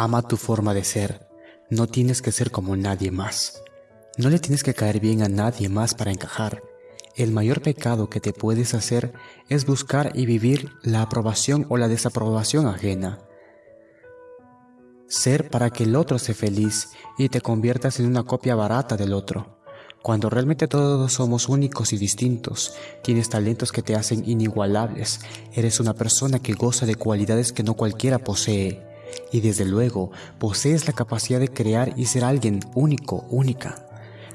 Ama tu forma de ser. No tienes que ser como nadie más. No le tienes que caer bien a nadie más para encajar. El mayor pecado que te puedes hacer es buscar y vivir la aprobación o la desaprobación ajena. Ser para que el otro sea feliz y te conviertas en una copia barata del otro. Cuando realmente todos somos únicos y distintos, tienes talentos que te hacen inigualables, eres una persona que goza de cualidades que no cualquiera posee y desde luego posees la capacidad de crear y ser alguien único, única.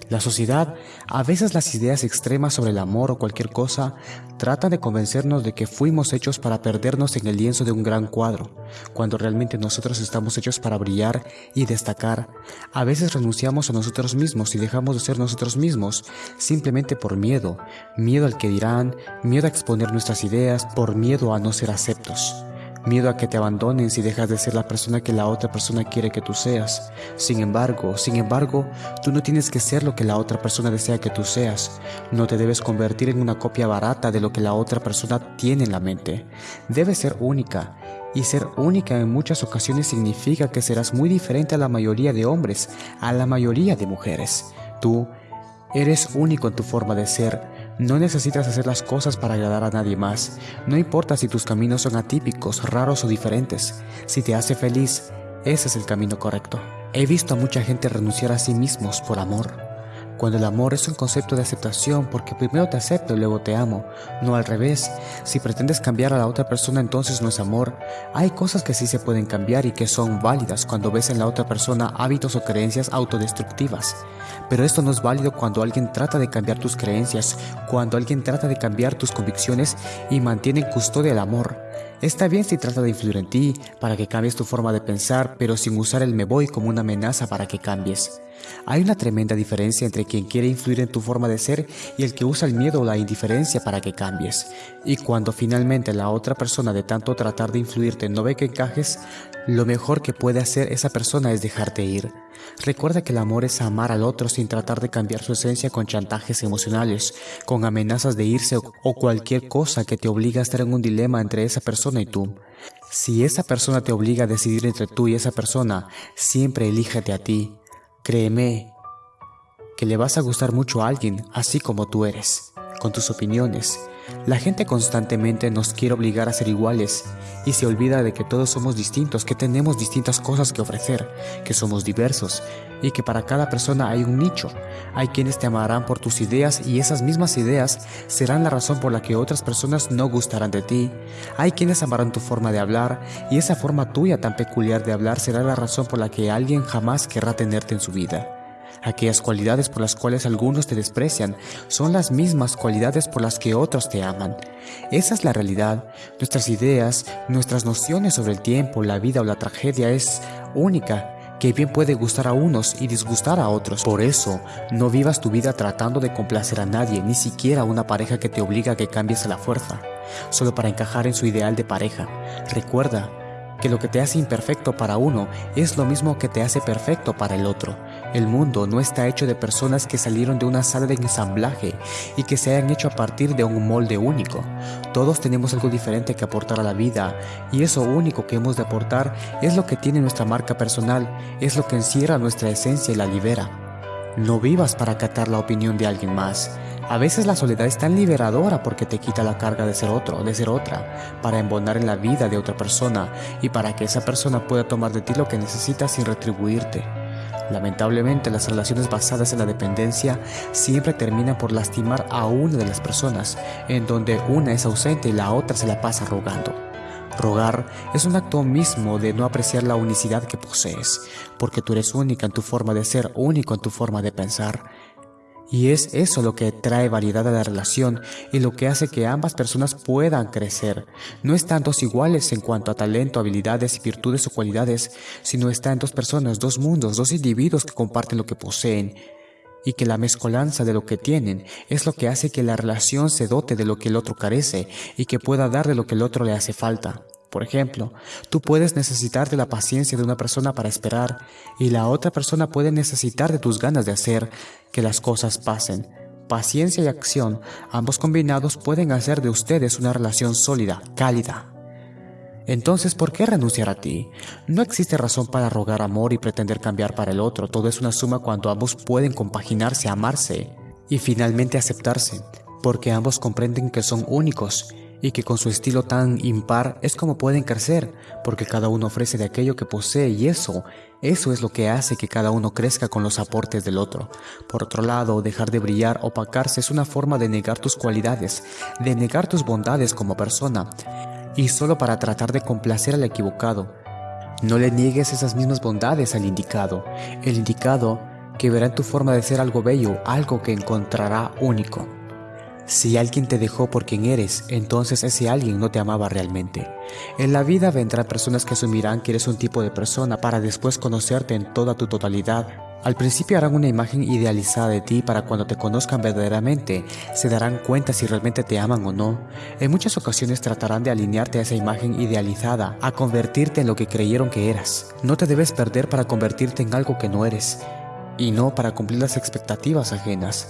La sociedad, a veces las ideas extremas sobre el amor o cualquier cosa, tratan de convencernos de que fuimos hechos para perdernos en el lienzo de un gran cuadro, cuando realmente nosotros estamos hechos para brillar y destacar. A veces renunciamos a nosotros mismos y dejamos de ser nosotros mismos simplemente por miedo, miedo al que dirán, miedo a exponer nuestras ideas, por miedo a no ser aceptos miedo a que te abandonen si dejas de ser la persona que la otra persona quiere que tú seas. Sin embargo, sin embargo, tú no tienes que ser lo que la otra persona desea que tú seas. No te debes convertir en una copia barata de lo que la otra persona tiene en la mente. Debes ser única. Y ser única en muchas ocasiones significa que serás muy diferente a la mayoría de hombres, a la mayoría de mujeres. Tú eres único en tu forma de ser, no necesitas hacer las cosas para agradar a nadie más. No importa si tus caminos son atípicos, raros o diferentes. Si te hace feliz, ese es el camino correcto. He visto a mucha gente renunciar a sí mismos por amor cuando el amor es un concepto de aceptación porque primero te acepto y luego te amo, no al revés. Si pretendes cambiar a la otra persona entonces no es amor. Hay cosas que sí se pueden cambiar y que son válidas cuando ves en la otra persona hábitos o creencias autodestructivas. Pero esto no es válido cuando alguien trata de cambiar tus creencias, cuando alguien trata de cambiar tus convicciones y mantiene en custodia el amor. Está bien si trata de influir en ti para que cambies tu forma de pensar, pero sin usar el me voy como una amenaza para que cambies. Hay una tremenda diferencia entre quien quiere influir en tu forma de ser y el que usa el miedo o la indiferencia para que cambies. Y cuando finalmente la otra persona de tanto tratar de influirte no ve que encajes, lo mejor que puede hacer esa persona es dejarte ir. Recuerda que el amor es amar al otro sin tratar de cambiar su esencia con chantajes emocionales, con amenazas de irse o cualquier cosa que te obligue a estar en un dilema entre esa persona y tú. Si esa persona te obliga a decidir entre tú y esa persona, siempre elíjate a ti. Créeme que le vas a gustar mucho a alguien así como tú eres, con tus opiniones. La gente constantemente nos quiere obligar a ser iguales y se olvida de que todos somos distintos, que tenemos distintas cosas que ofrecer, que somos diversos y que para cada persona hay un nicho. Hay quienes te amarán por tus ideas y esas mismas ideas serán la razón por la que otras personas no gustarán de ti. Hay quienes amarán tu forma de hablar y esa forma tuya tan peculiar de hablar será la razón por la que alguien jamás querrá tenerte en su vida. Aquellas cualidades por las cuales algunos te desprecian son las mismas cualidades por las que otros te aman. Esa es la realidad. Nuestras ideas, nuestras nociones sobre el tiempo, la vida o la tragedia es única que bien puede gustar a unos y disgustar a otros. Por eso, no vivas tu vida tratando de complacer a nadie, ni siquiera a una pareja que te obliga a que cambies a la fuerza, solo para encajar en su ideal de pareja. Recuerda que lo que te hace imperfecto para uno es lo mismo que te hace perfecto para el otro. El mundo no está hecho de personas que salieron de una sala de ensamblaje y que se hayan hecho a partir de un molde único. Todos tenemos algo diferente que aportar a la vida y eso único que hemos de aportar es lo que tiene nuestra marca personal, es lo que encierra nuestra esencia y la libera. No vivas para acatar la opinión de alguien más. A veces la soledad es tan liberadora porque te quita la carga de ser otro, de ser otra, para embonar en la vida de otra persona y para que esa persona pueda tomar de ti lo que necesita sin retribuirte. Lamentablemente, las relaciones basadas en la dependencia siempre terminan por lastimar a una de las personas, en donde una es ausente y la otra se la pasa rogando. Rogar es un acto mismo de no apreciar la unicidad que posees, porque tú eres única en tu forma de ser, único en tu forma de pensar. Y es eso lo que trae variedad a la relación y lo que hace que ambas personas puedan crecer. No están dos iguales en cuanto a talento, habilidades y virtudes o cualidades, sino están dos personas, dos mundos, dos individuos que comparten lo que poseen y que la mezcolanza de lo que tienen es lo que hace que la relación se dote de lo que el otro carece y que pueda dar de lo que el otro le hace falta. Por ejemplo, tú puedes necesitar de la paciencia de una persona para esperar y la otra persona puede necesitar de tus ganas de hacer que las cosas pasen. Paciencia y acción, ambos combinados pueden hacer de ustedes una relación sólida, cálida. Entonces, ¿por qué renunciar a ti? No existe razón para rogar amor y pretender cambiar para el otro. Todo es una suma cuando ambos pueden compaginarse, amarse y finalmente aceptarse, porque ambos comprenden que son únicos y que con su estilo tan impar es como pueden crecer, porque cada uno ofrece de aquello que posee y eso, eso es lo que hace que cada uno crezca con los aportes del otro. Por otro lado, dejar de brillar, opacarse es una forma de negar tus cualidades, de negar tus bondades como persona, y solo para tratar de complacer al equivocado. No le niegues esas mismas bondades al indicado, el indicado que verá en tu forma de ser algo bello, algo que encontrará único. Si alguien te dejó por quien eres, entonces ese alguien no te amaba realmente. En la vida vendrán personas que asumirán que eres un tipo de persona para después conocerte en toda tu totalidad. Al principio harán una imagen idealizada de ti para cuando te conozcan verdaderamente, se darán cuenta si realmente te aman o no. En muchas ocasiones tratarán de alinearte a esa imagen idealizada, a convertirte en lo que creyeron que eras. No te debes perder para convertirte en algo que no eres, y no para cumplir las expectativas ajenas.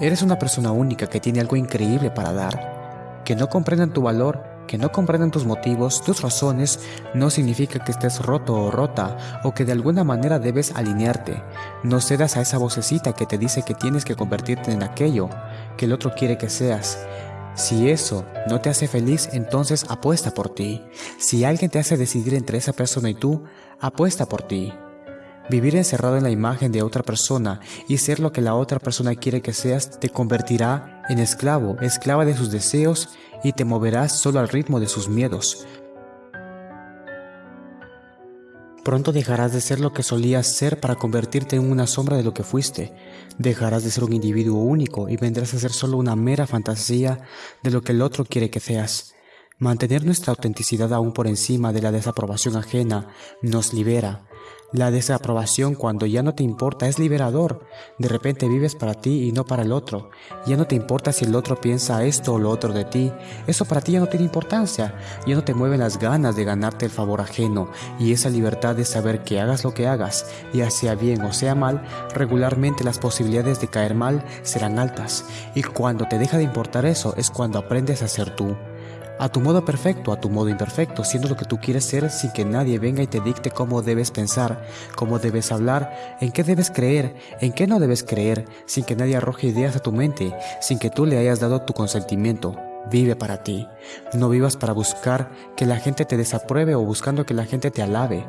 Eres una persona única que tiene algo increíble para dar. Que no comprendan tu valor, que no comprendan tus motivos, tus razones, no significa que estés roto o rota o que de alguna manera debes alinearte. No cedas a esa vocecita que te dice que tienes que convertirte en aquello que el otro quiere que seas. Si eso no te hace feliz, entonces apuesta por ti. Si alguien te hace decidir entre esa persona y tú, apuesta por ti. Vivir encerrado en la imagen de otra persona y ser lo que la otra persona quiere que seas te convertirá en esclavo, esclava de sus deseos y te moverás solo al ritmo de sus miedos. Pronto dejarás de ser lo que solías ser para convertirte en una sombra de lo que fuiste. Dejarás de ser un individuo único y vendrás a ser solo una mera fantasía de lo que el otro quiere que seas. Mantener nuestra autenticidad aún por encima de la desaprobación ajena nos libera, la desaprobación cuando ya no te importa es liberador. De repente vives para ti y no para el otro. Ya no te importa si el otro piensa esto o lo otro de ti. Eso para ti ya no tiene importancia. Ya no te mueven las ganas de ganarte el favor ajeno. Y esa libertad de saber que hagas lo que hagas, ya sea bien o sea mal, regularmente las posibilidades de caer mal serán altas. Y cuando te deja de importar eso es cuando aprendes a ser tú a tu modo perfecto, a tu modo imperfecto, siendo lo que tú quieres ser sin que nadie venga y te dicte cómo debes pensar, cómo debes hablar, en qué debes creer, en qué no debes creer, sin que nadie arroje ideas a tu mente, sin que tú le hayas dado tu consentimiento. Vive para ti. No vivas para buscar que la gente te desapruebe o buscando que la gente te alabe.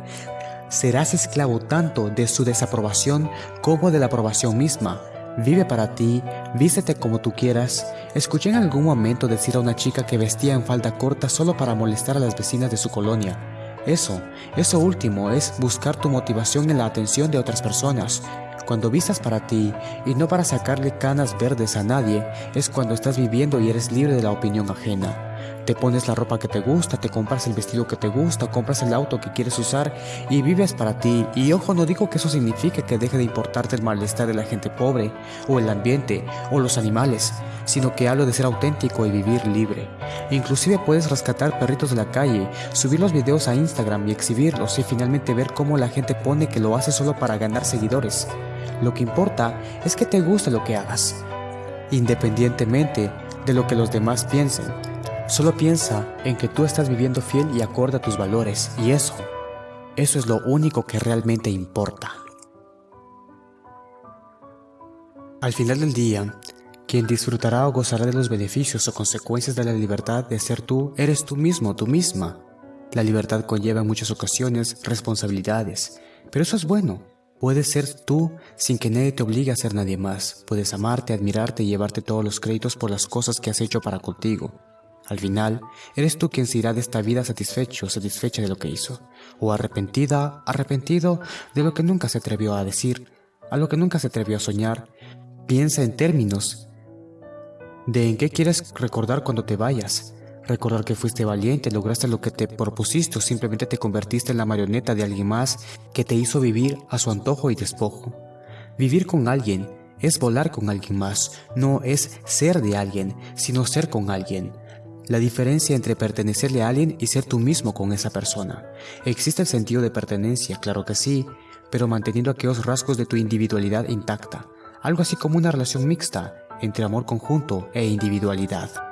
Serás esclavo tanto de su desaprobación como de la aprobación misma. Vive para ti, vístete como tú quieras. Escuché en algún momento decir a una chica que vestía en falda corta solo para molestar a las vecinas de su colonia. Eso, eso último es buscar tu motivación en la atención de otras personas. Cuando vistas para ti y no para sacarle canas verdes a nadie, es cuando estás viviendo y eres libre de la opinión ajena. Te pones la ropa que te gusta, te compras el vestido que te gusta, compras el auto que quieres usar y vives para ti. Y ojo, no digo que eso signifique que deje de importarte el malestar de la gente pobre, o el ambiente, o los animales, sino que hablo de ser auténtico y vivir libre. Inclusive puedes rescatar perritos de la calle, subir los videos a Instagram y exhibirlos y finalmente ver cómo la gente pone que lo hace solo para ganar seguidores. Lo que importa es que te guste lo que hagas, independientemente de lo que los demás piensen. Solo piensa en que tú estás viviendo fiel y acorde a tus valores y eso, eso es lo único que realmente importa. Al final del día, quien disfrutará o gozará de los beneficios o consecuencias de la libertad de ser tú, eres tú mismo, tú misma. La libertad conlleva en muchas ocasiones responsabilidades, pero eso es bueno. Puedes ser tú sin que nadie te obligue a ser nadie más. Puedes amarte, admirarte y llevarte todos los créditos por las cosas que has hecho para contigo. Al final, eres tú quien se irá de esta vida satisfecho satisfecha de lo que hizo, o arrepentida, arrepentido de lo que nunca se atrevió a decir, a lo que nunca se atrevió a soñar. Piensa en términos de en qué quieres recordar cuando te vayas. Recordar que fuiste valiente, lograste lo que te propusiste o simplemente te convertiste en la marioneta de alguien más que te hizo vivir a su antojo y despojo. Vivir con alguien es volar con alguien más, no es ser de alguien, sino ser con alguien la diferencia entre pertenecerle a alguien y ser tú mismo con esa persona. ¿Existe el sentido de pertenencia? Claro que sí, pero manteniendo aquellos rasgos de tu individualidad intacta, algo así como una relación mixta entre amor conjunto e individualidad.